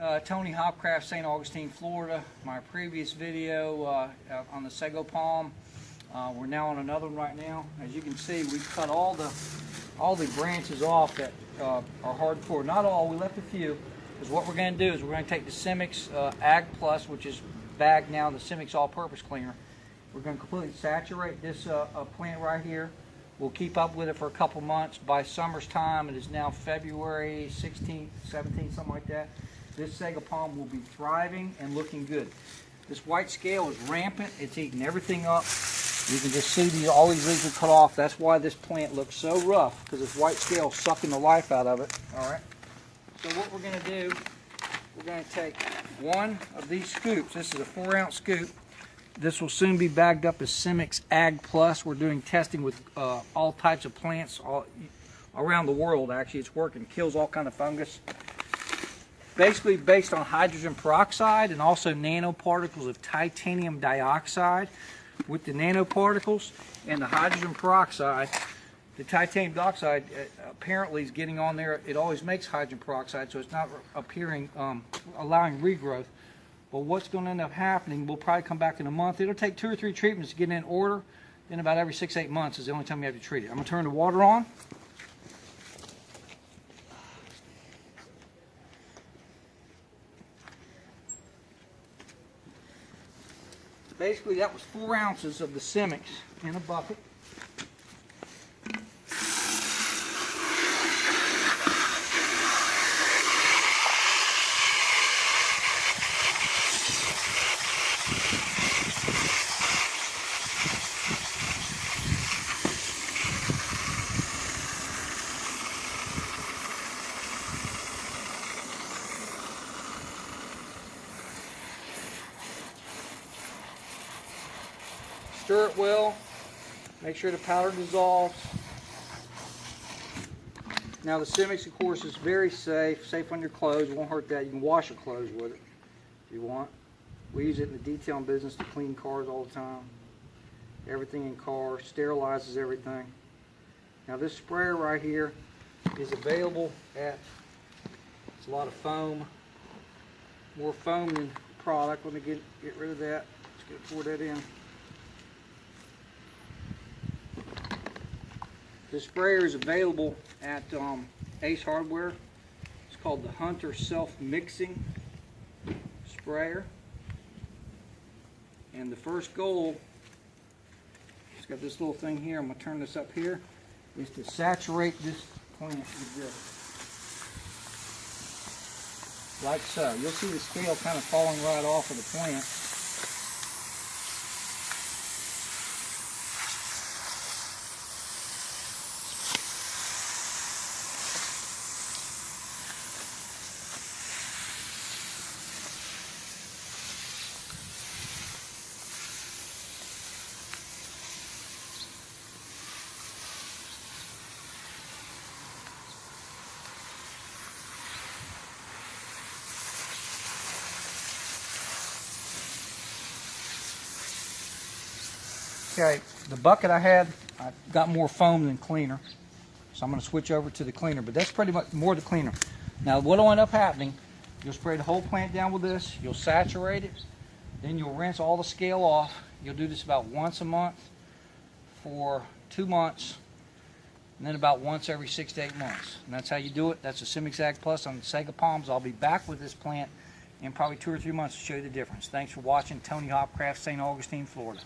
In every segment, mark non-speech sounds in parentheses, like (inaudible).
Uh, Tony Hopcraft, St. Augustine, Florida. My previous video uh, on the sago palm. Uh, we're now on another one right now. As you can see, we cut all the all the branches off that uh, are hardcore. Not all, we left a few. Because what we're going to do is we're going to take the Simix uh, Ag Plus, which is bagged now, the Simix All-Purpose Cleaner. We're going to completely saturate this uh, plant right here. We'll keep up with it for a couple months. By summer's time, it is now February 16th, 17th, something like that. This sago palm will be thriving and looking good. This white scale is rampant. It's eating everything up. You can just see these, all these leaves are cut off. That's why this plant looks so rough, because this white scale is sucking the life out of it. All right. So what we're going to do, we're going to take one of these scoops. This is a four ounce scoop. This will soon be bagged up as Simix Ag Plus. We're doing testing with uh, all types of plants all around the world. Actually, it's working. Kills all kind of fungus. Basically based on hydrogen peroxide and also nanoparticles of titanium dioxide. With the nanoparticles and the hydrogen peroxide, the titanium dioxide uh, apparently is getting on there. It always makes hydrogen peroxide, so it's not appearing, um, allowing regrowth. But what's going to end up happening, we'll probably come back in a month. It'll take two or three treatments to get in order. Then about every six, eight months is the only time you have to treat it. I'm going to turn the water on. Basically, that was four ounces of the Simix in a bucket. Stir it well. Make sure the powder dissolves. Now the Simix, of course, is very safe. Safe on your clothes. Won't hurt that. You can wash your clothes with it if you want. We use it in the detailing business to clean cars all the time. Everything in cars. Sterilizes everything. Now this sprayer right here is available at, it's a lot of foam. More foam than product. Let me get, get rid of that. Let's get, pour that in. The sprayer is available at um, Ace Hardware. It's called the Hunter Self-Mixing Sprayer. And the first goal, it's got this little thing here, I'm going to turn this up here, is to saturate this plant with this. Like so. You'll see the scale kind of falling right off of the plant. Okay, the bucket I had, I got more foam than cleaner. So I'm going to switch over to the cleaner, but that's pretty much more the cleaner. Now what'll end up happening, you'll spray the whole plant down with this, you'll saturate it, then you'll rinse all the scale off. You'll do this about once a month for two months, and then about once every six to eight months. And that's how you do it. That's a Simix Ag Plus on the Sago Palms. I'll be back with this plant in probably two or three months to show you the difference. Thanks for watching. Tony Hopcraft, St. Augustine, Florida.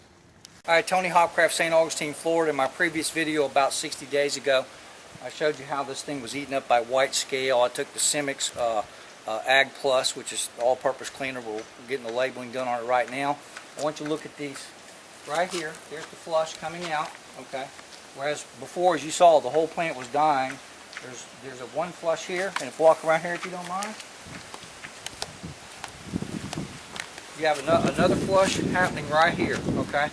All right, Tony Hopcraft, St. Augustine, Florida. In my previous video about 60 days ago, I showed you how this thing was eaten up by white scale. I took the Simix uh, uh, Ag Plus, which is all-purpose cleaner. We're getting the labeling done on it right now. I want you to look at these right here. There's the flush coming out, okay? Whereas before, as you saw, the whole plant was dying. There's, there's a one flush here, and if you walk around here if you don't mind. You have another flush happening right here, okay?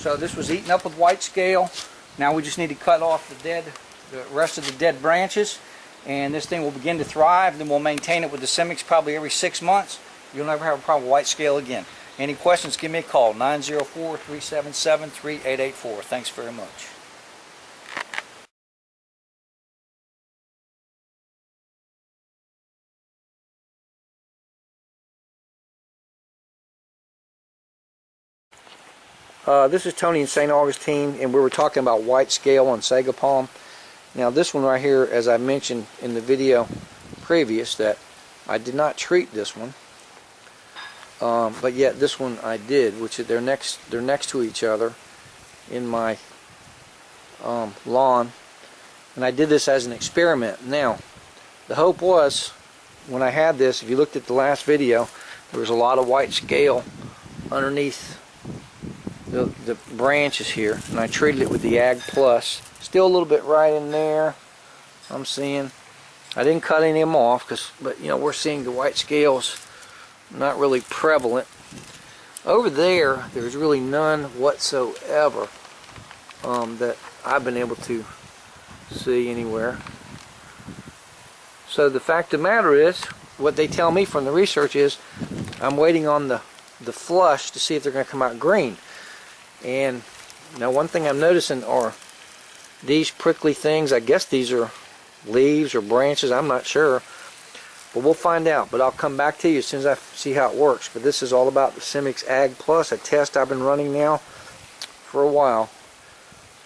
So this was eaten up with white scale. Now we just need to cut off the dead, the rest of the dead branches, and this thing will begin to thrive. Then we'll maintain it with the Simix probably every six months. You'll never have a problem with white scale again. Any questions, give me a call, 904-377-3884. Thanks very much. Uh, this is Tony in St. Augustine, and we were talking about white scale on Sago Palm. Now this one right here, as I mentioned in the video previous, that I did not treat this one, um, but yet this one I did, which they're next they're next to each other in my um, lawn, and I did this as an experiment. Now, the hope was when I had this, if you looked at the last video, there was a lot of white scale underneath the, the branches here and I treated it with the Ag Plus. Still a little bit right in there I'm seeing. I didn't cut any of them off because but you know we're seeing the white scales not really prevalent. Over there there's really none whatsoever um, that I've been able to see anywhere. So the fact of the matter is what they tell me from the research is I'm waiting on the the flush to see if they're going to come out green and now one thing I'm noticing are these prickly things. I guess these are leaves or branches. I'm not sure. But we'll find out. But I'll come back to you as soon as I see how it works. But this is all about the Simix Ag Plus, a test I've been running now for a while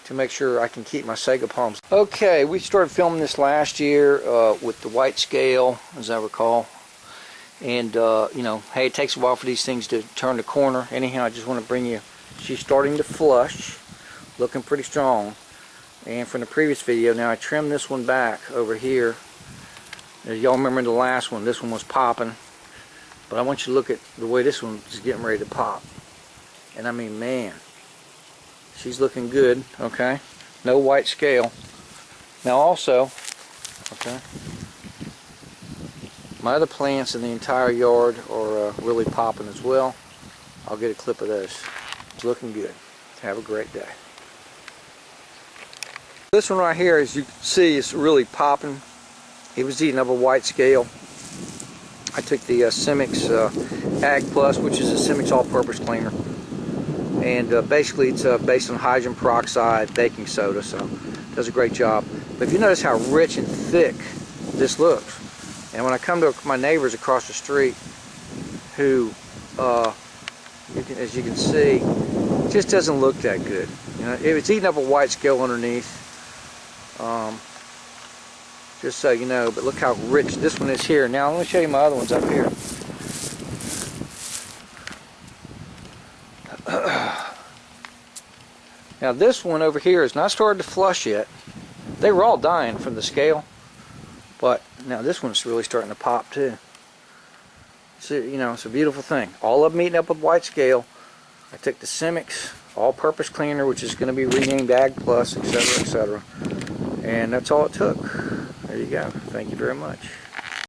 to make sure I can keep my sago palms. Okay, we started filming this last year uh, with the white scale, as I recall. And, uh, you know, hey, it takes a while for these things to turn the corner. Anyhow, I just want to bring you she's starting to flush looking pretty strong. And from the previous video now I trimmed this one back over here. As y'all remember the last one? This one was popping. But I want you to look at the way this one is getting ready to pop. And I mean man she's looking good okay? No white scale. Now also okay my other plants in the entire yard are uh, really popping as well. I'll get a clip of those looking good. Have a great day. This one right here, as you can see, is really popping. It was eating up a white scale. I took the uh, Simix uh, Ag Plus, which is a Simix all-purpose cleaner. And uh, basically it's uh, based on hydrogen peroxide, baking soda, so does a great job. But if you notice how rich and thick this looks, and when I come to my neighbors across the street who uh, you can, as you can see, just doesn't look that good. You know, it's eating up a white scale underneath. Um, just so you know, but look how rich this one is here. Now, let me show you my other ones up here. (clears throat) now, this one over here is not started to flush yet. They were all dying from the scale, but now this one's really starting to pop too. So, you know, it's a beautiful thing. All of them eating up with white scale. I took the Simix all-purpose cleaner, which is going to be renamed Ag Plus, etc., etc. And that's all it took. There you go. Thank you very much.